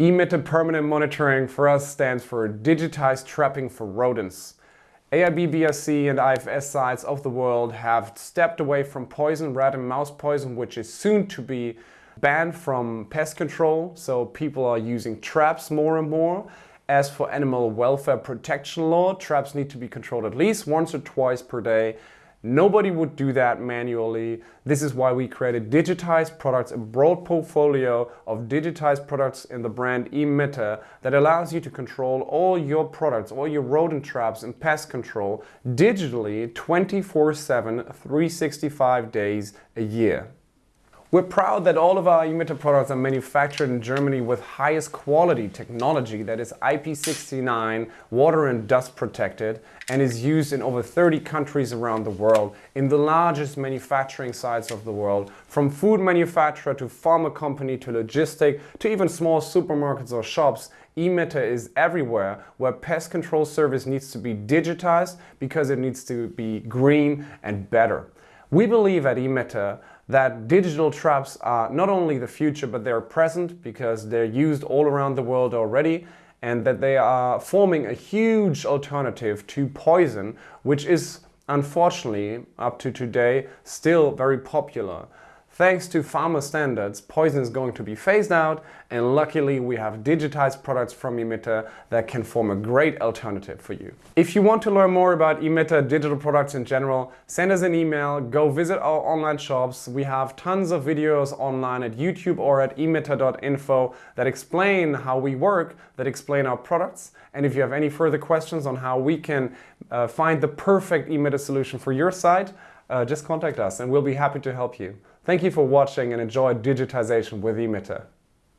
eMitter Permanent Monitoring for us stands for Digitized Trapping for Rodents. AIB BRC and IFS sites of the world have stepped away from poison, rat and mouse poison, which is soon to be banned from pest control. So people are using traps more and more. As for animal welfare protection law, traps need to be controlled at least once or twice per day Nobody would do that manually. This is why we created digitized products, a broad portfolio of digitized products in the brand eMitter that allows you to control all your products, all your rodent traps and pest control digitally 24-7, 365 days a year. We're proud that all of our eMitter products are manufactured in Germany with highest quality technology that is IP69 water and dust protected and is used in over 30 countries around the world in the largest manufacturing sites of the world from food manufacturer to pharma company to logistic to even small supermarkets or shops eMitter is everywhere where pest control service needs to be digitized because it needs to be green and better. We believe at eMitter that digital traps are not only the future but they're present because they're used all around the world already and that they are forming a huge alternative to poison which is unfortunately up to today still very popular. Thanks to pharma standards, poison is going to be phased out and luckily we have digitized products from eMitter that can form a great alternative for you. If you want to learn more about eMitter digital products in general, send us an email, go visit our online shops. We have tons of videos online at YouTube or at emitter.info that explain how we work, that explain our products. And if you have any further questions on how we can uh, find the perfect eMitter solution for your site, uh, just contact us and we'll be happy to help you. Thank you for watching and enjoy digitization with eMitter.